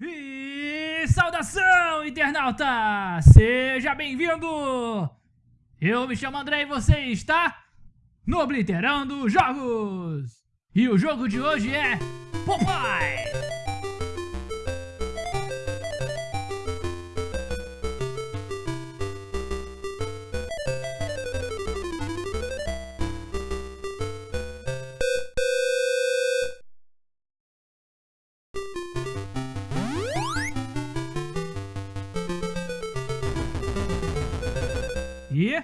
E saudação, internauta! Seja bem-vindo! Eu me chamo André e você está no Obliterando Jogos! E o jogo de hoje é Popeye! E...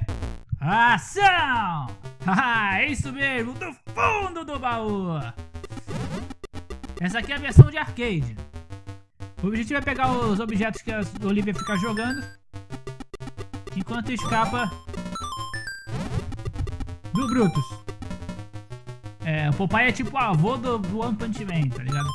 Ação! Ah, é isso mesmo, do fundo do baú! Essa aqui é a versão de arcade. O objetivo é pegar os objetos que a Olivia fica jogando enquanto escapa do Brutus. É, o Popeye é tipo o avô do, do One Punch Man, tá ligado?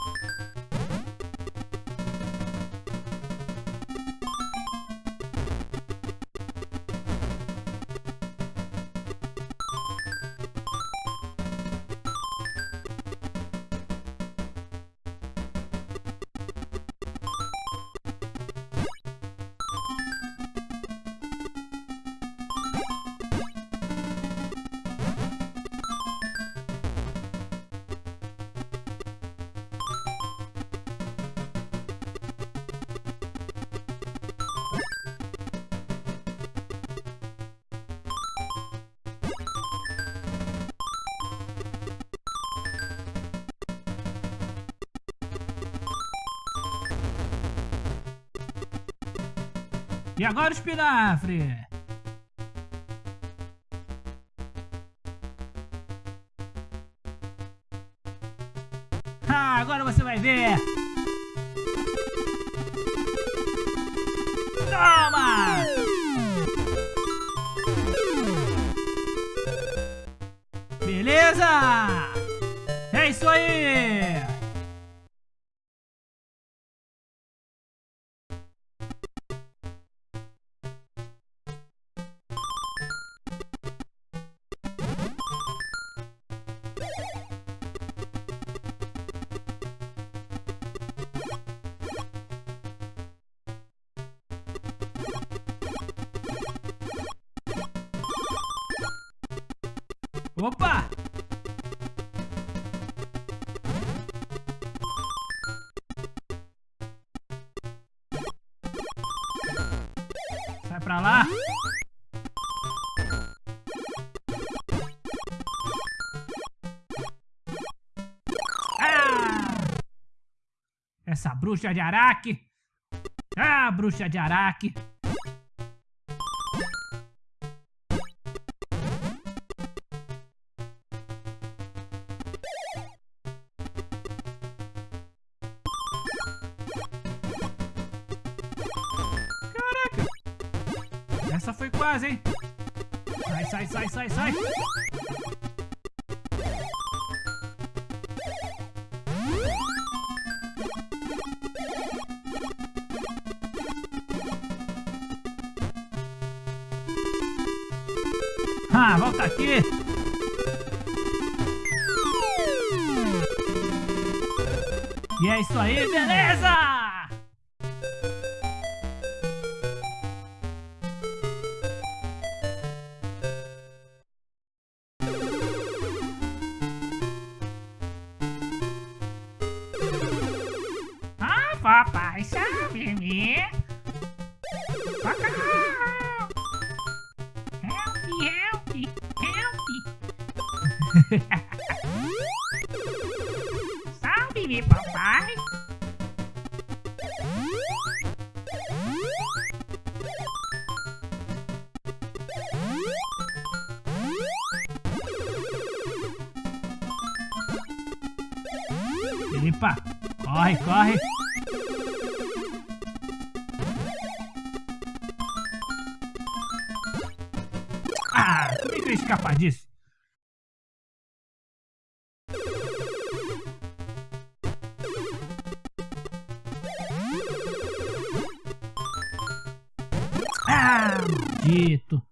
E agora o espinafre! Ah, agora você vai ver! Toma! Beleza? É isso aí! Opa! Sai pra lá. Ah! Essa bruxa de Araque. Ah, bruxa de Araque. Essa foi quase, hein? Sai, sai, sai, sai, sai! Ah, volta aqui! E é isso aí, beleza! Sabe me. Socorro! Help, help, help! Salve-me, papai! Epa! Corre, corre! Ah, escapar disso? Ah, maldito.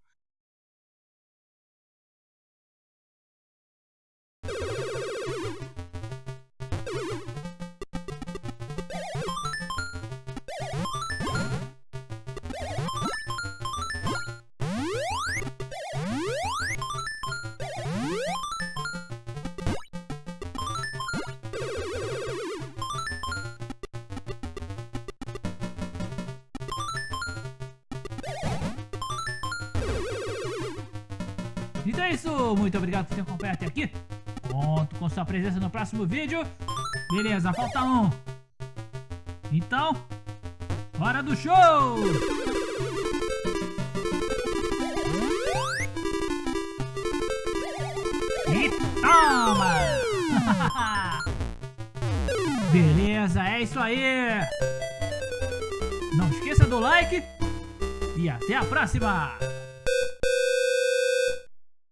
Então é isso, muito obrigado por ter acompanhado até aqui. Conto com sua presença no próximo vídeo. Beleza, falta um. Então, hora do show! E toma! Beleza, é isso aí! Não esqueça do like e até a próxima!